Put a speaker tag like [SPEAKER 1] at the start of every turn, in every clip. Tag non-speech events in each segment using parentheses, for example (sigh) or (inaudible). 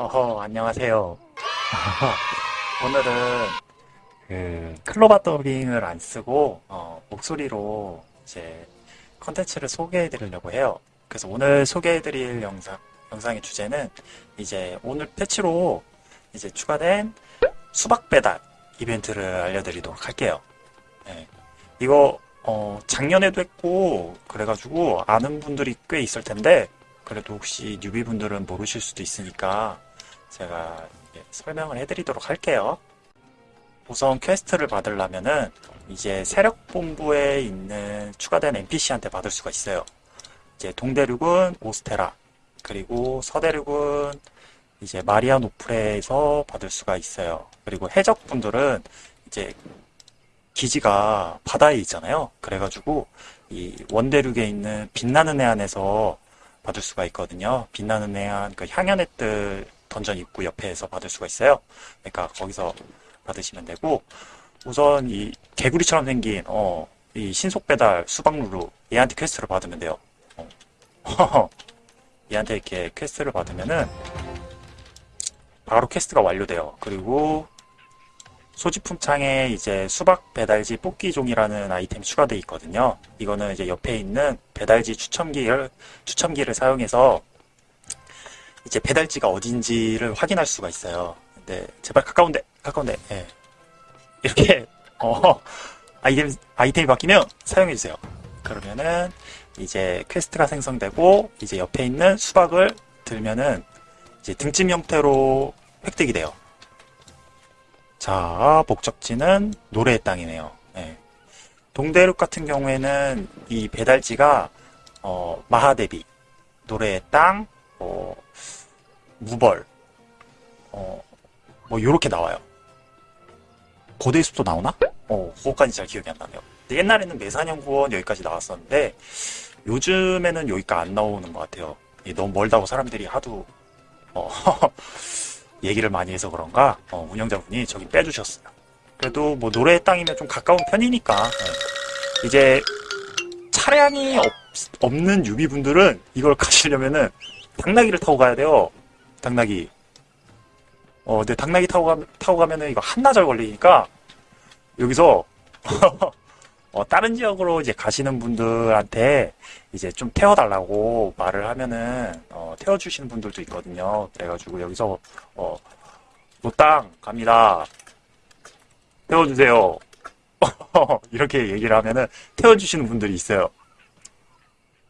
[SPEAKER 1] 어허, 안녕하세요. (laughs) 오늘은 그 클로바 더빙을 안 쓰고 어, 목소리로 이제 컨텐츠를 소개해 드리려고 해요. 그래서 오늘 소개해 드릴 영상, 영상의 주제는 이제 오늘 패치로 이제 추가된 수박 배달 이벤트를 알려드리도록 할게요. 네. 이거 어, 작년에도 했고 그래가지고 아는 분들이 꽤 있을 텐데 그래도 혹시 newbie 분들은 모르실 수도 있으니까 제가 설명을 해드리도록 할게요. 우선 퀘스트를 받으려면은 이제 세력본부에 있는 추가된 NPC한테 받을 수가 있어요. 이제 동대륙은 오스테라, 그리고 서대륙은 이제 마리아노플에서 받을 수가 있어요. 그리고 해적분들은 이제 기지가 바다에 있잖아요. 그래가지고 이 원대륙에 있는 빛나는 해안에서 받을 수가 있거든요. 빛나는 해안 그 향연의 뜰 던전 입구 옆에서 받을 수가 있어요. 그러니까 거기서 받으시면 되고 우선 이 개구리처럼 생긴 어, 이 신속 배달 수박루루 얘한테 퀘스트를 받으면 돼요. 어. (laughs) 얘한테 이렇게 퀘스트를 받으면은 바로 퀘스트가 완료돼요. 그리고 소지품 창에 이제 수박 배달지 뽑기 종이라는 아이템이 추가되어 있거든요. 이거는 이제 옆에 있는 배달지 추첨기를 추첨기를 사용해서 이제 배달지가 어딘지를 확인할 수가 있어요. 근데 제발 가까운데 가까운데 예. 이렇게 (laughs) 어 아이템 아이템이 바뀌면 사용해 주세요. 그러면은 이제 퀘스트가 생성되고 이제 옆에 있는 수박을 들면은 이제 등짐 형태로 획득이 돼요. 자, 목적지는 노래의 땅이네요. 예. 동대륙 같은 경우에는 이 배달지가 어, 마하데비, 노래의 땅, 어, 무벌, 어, 뭐 요렇게 나와요. 고대의 숲도 나오나? 어, 그거까지 잘 기억이 안 나네요. 옛날에는 매사냥구원 여기까지 나왔었는데 요즘에는 여기가 안 나오는 것 같아요. 이 너무 멀다고 사람들이 하도 어, (laughs) 얘기를 많이 해서 그런가 어, 운영자분이 저기 빼주셨어요. 그래도 뭐 노래의 땅이면 좀 가까운 편이니까 예. 이제 차량이 없, 없는 유비분들은 이걸 가시려면은 당나귀를 타고 가야 돼요. 당나귀. 어, 근데 당나귀 타고, 가, 타고 가면은 이거 한나절 걸리니까 여기서 (laughs) 어, 다른 지역으로 이제 가시는 분들한테 이제 좀 태워달라고 말을 하면은 어, 태워주시는 분들도 있거든요. 그래가지고 여기서 어, 노땅 갑니다. 태워주세요. (laughs) 이렇게 얘기를 하면은 태워주시는 분들이 있어요.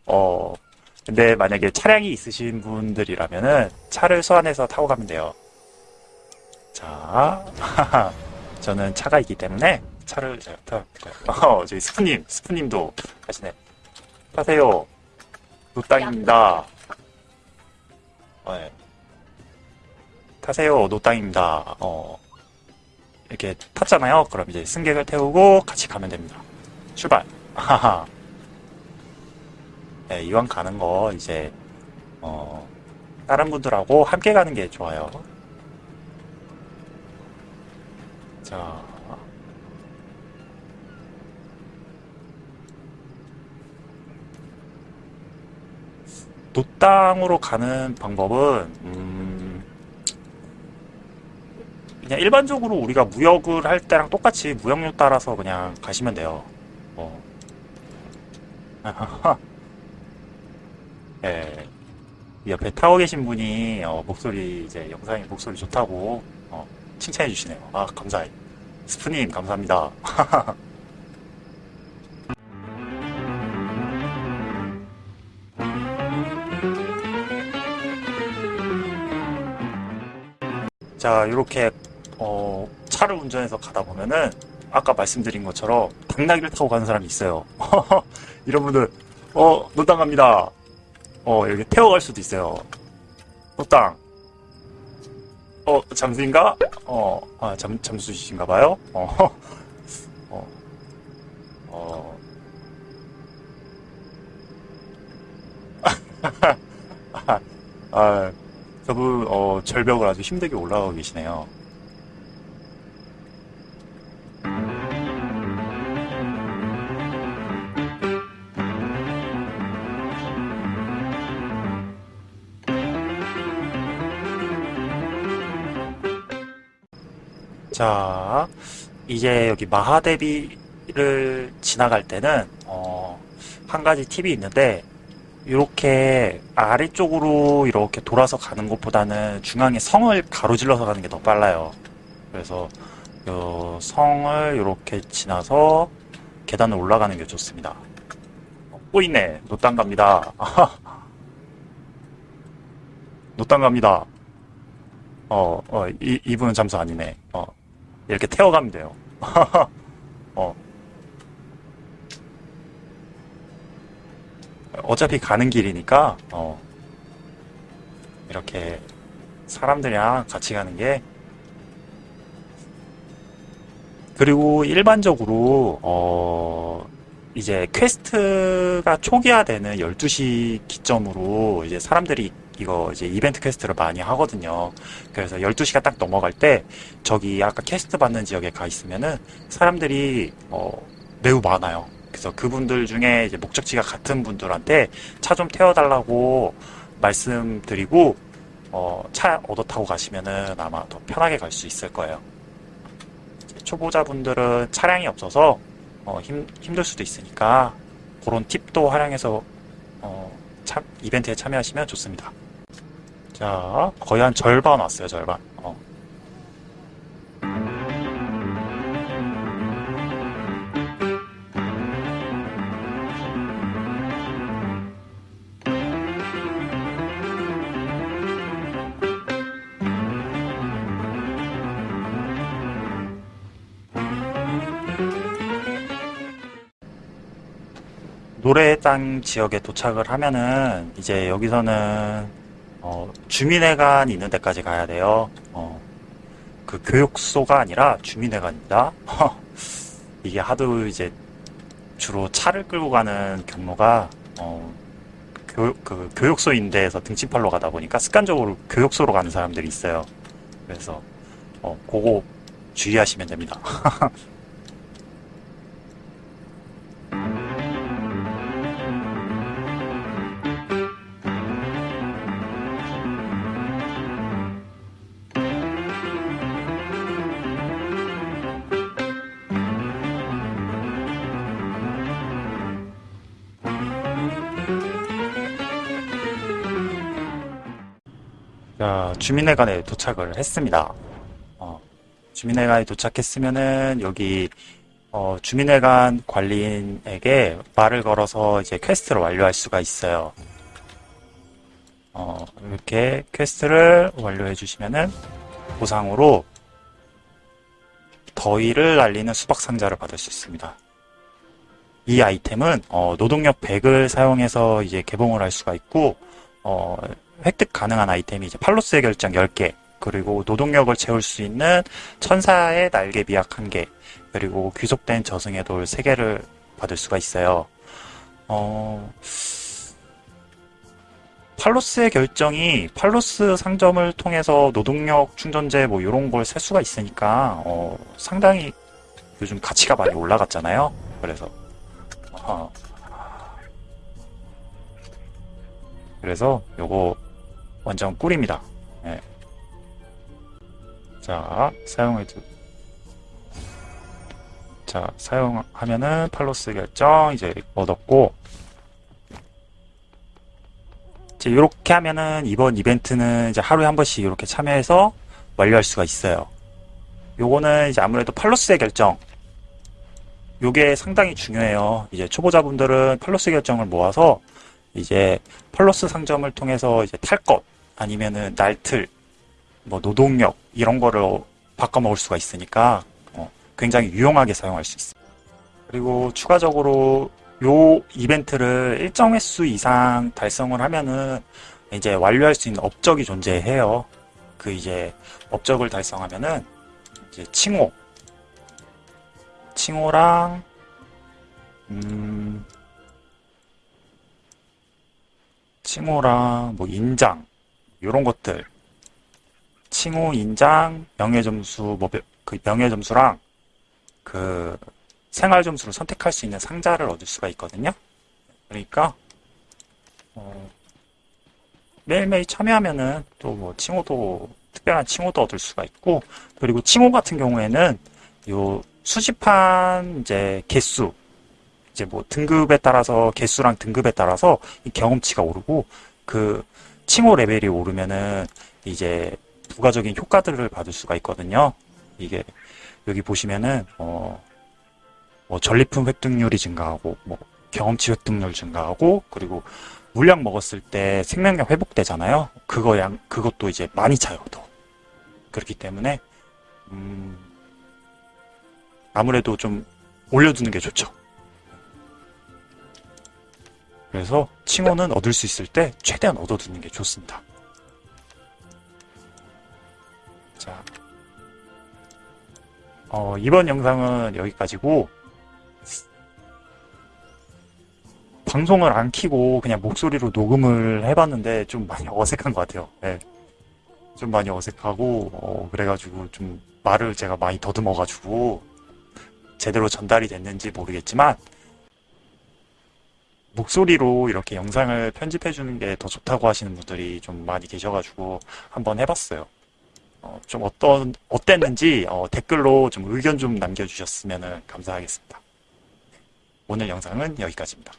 [SPEAKER 1] 어, 근데 만약에 차량이 있으신 분들이라면은 차를 소환해서 타고 가면 돼요. 자, (laughs) 저는 차가 있기 때문에 차를 제가 타볼까요? (laughs) 어, 저희 스프님, 스프님도 가시네. 타세요. 노땅입니다. 어, 네. 타세요. 노땅입니다. 어, 이렇게 탔잖아요. 그럼 이제 승객을 태우고 같이 가면 됩니다. 출발. 하하. 네, 이왕 가는 거 이제 어, 다른 분들하고 함께 가는 게 좋아요. 자, 노땅으로 가는 방법은 음, 그냥 일반적으로 우리가 무역을 할 때랑 똑같이 무역료 따라서 그냥 가시면 돼요. 어. (laughs) 예. 옆에 타고 계신 분이 어, 목소리 이제 영상에 목소리 좋다고 어, 칭찬해 주시네요. 아 감사해. 스프님 감사합니다. (laughs) 자, 이렇게 어, 차를 운전해서 가다 보면은 아까 말씀드린 것처럼 당나귀를 타고 가는 사람이 있어요. (laughs) 이런 분들 어, 노땅 갑니다. 어, 여기 태워갈 수도 있어요. 노땅. 어, 잠수인가? 어, 아, 잠, 잠수이신가 봐요? 어, (laughs) 어, 어. (laughs) 아, 저분, 어, 절벽을 아주 힘들게 올라가고 계시네요. 자, 이제 여기 마하데비를 지나갈 때는 어, 한 가지 팁이 있는데 이렇게 아래쪽으로 이렇게 돌아서 가는 것보다는 중앙에 성을 가로질러서 가는 게 더 빨라요. 그래서 요 성을 이렇게 지나서 계단을 올라가는 게 좋습니다. 어, 꼬이네. 노땅 갑니다. (laughs) 노땅 갑니다. 어, 어, 이, 이분은 잠수 아니네. 어, 이렇게 태워가면 돼요. (laughs) 어. 어차피 가는 길이니까, 어, 이렇게 사람들이랑 같이 가는 게, 그리고 일반적으로, 어, 이제 퀘스트가 초기화되는 12시 기점으로 이제 사람들이 이거 이제 이벤트 퀘스트를 많이 하거든요. 그래서 12시가 딱 넘어갈 때 저기 아까 퀘스트 받는 지역에 가 있으면은 사람들이 어, 매우 많아요. 그래서 그분들 중에 이제 목적지가 같은 분들한테 차 좀 태워달라고 말씀드리고 어, 차 얻어 타고 가시면은 아마 더 편하게 갈 수 있을 거예요. 초보자분들은 차량이 없어서 어, 힘, 힘들 수도 있으니까 그런 팁도 활용해서 어, 참, 이벤트에 참여하시면 좋습니다. 자, 거의 한 절반 왔어요, 절반. 어. 노래장 지역에 도착을 하면은 이제 여기서는 어, 주민회관이 있는 데까지 가야 돼요. 어, 그 교육소가 아니라 주민회관입니다. (laughs) 이게 하도 이제 주로 차를 끌고 가는 경로가 어, 교, 그 교육소인데에서 등침팔로 가다 보니까 습관적으로 교육소로 가는 사람들이 있어요. 그래서 어, 그거 주의하시면 됩니다. (laughs) 주민회관에 도착을 했습니다. 어, 주민회관에 도착했으면은 여기 어, 주민회관 관리인에게 말을 걸어서 이제 퀘스트를 완료할 수가 있어요. 어, 이렇게 퀘스트를 완료해 주시면은 보상으로 더위를 날리는 수박 상자를 받을 수 있습니다. 이 아이템은 어, 노동력 100을 사용해서 이제 개봉을 할 수가 있고 어, 획득 가능한 아이템이 이제 팔로스의 결정 10개, 그리고 노동력을 채울 수 있는 천사의 날개 비약 1개, 그리고 귀속된 저승의 돌 3개를 받을 수가 있어요. 어, 팔로스의 결정이 팔로스 상점을 통해서 노동력 충전재 뭐 이런 걸 살 수가 있으니까 어, 상당히 요즘 가치가 많이 올라갔잖아요. 그래서 어, 그래서 요거 완전 꿀입니다. 예. 자, 사용해도 자, 사용하면은 팔로스 결정 이제 얻었고 이제 이렇게 하면은 이번 이벤트는 이제 하루에 한 번씩 이렇게 참여해서 완료할 수가 있어요. 요거는 이제 아무래도 팔로스의 결정 요게 상당히 중요해요. 이제 초보자분들은 팔로스 결정을 모아서 이제 팔로스 상점을 통해서 이제 탈 것, 아니면은 날틀, 뭐 노동력 이런 거를 바꿔 먹을 수가 있으니까 어, 굉장히 유용하게 사용할 수 있습니다. 그리고 추가적으로 요 이벤트를 일정 횟수 이상 달성을 하면은 이제 완료할 수 있는 업적이 존재해요. 그 이제 업적을 달성하면은 이제 칭호, 칭호랑 칭호랑 뭐 인장 이런 것들 칭호, 인장, 명예 점수, 뭐 그 명예 점수랑 그 생활 점수를 선택할 수 있는 상자를 얻을 수가 있거든요. 그러니까 어, 매일매일 참여하면은 또 뭐 칭호도 특별한 칭호도 얻을 수가 있고 그리고 칭호 같은 경우에는 요 수집한 이제 개수 이제 뭐 등급에 따라서 개수랑 등급에 따라서 이 경험치가 오르고 그 칭호 레벨이 오르면은 이제 부가적인 효과들을 받을 수가 있거든요. 이게 여기 보시면은 어, 뭐 전리품 획득률이 증가하고 뭐 경험치 획득률 증가하고 그리고 물약 먹었을 때 생명력 회복되잖아요. 그거 양 그것도 이제 많이 차요. 더 그렇기 때문에 음, 아무래도 좀 올려두는 게 좋죠. 그래서 칭호는 얻을 수 있을 때 최대한 얻어두는 게 좋습니다. 자, 어, 이번 영상은 여기까지고 방송을 안 키고 그냥 목소리로 녹음을 해봤는데 좀 많이 (laughs) 어색한 것 같아요. 예. 좀 많이 어색하고 어, 그래가지고 좀 말을 제가 많이 더듬어가지고 제대로 전달이 됐는지 모르겠지만 목소리로 이렇게 영상을 편집해 주는 게 더 좋다고 하시는 분들이 좀 많이 계셔가지고 한번 해봤어요. 어, 좀 어떤 어땠는지 어, 댓글로 좀 의견 좀 남겨주셨으면 감사하겠습니다. 오늘 영상은 여기까지입니다.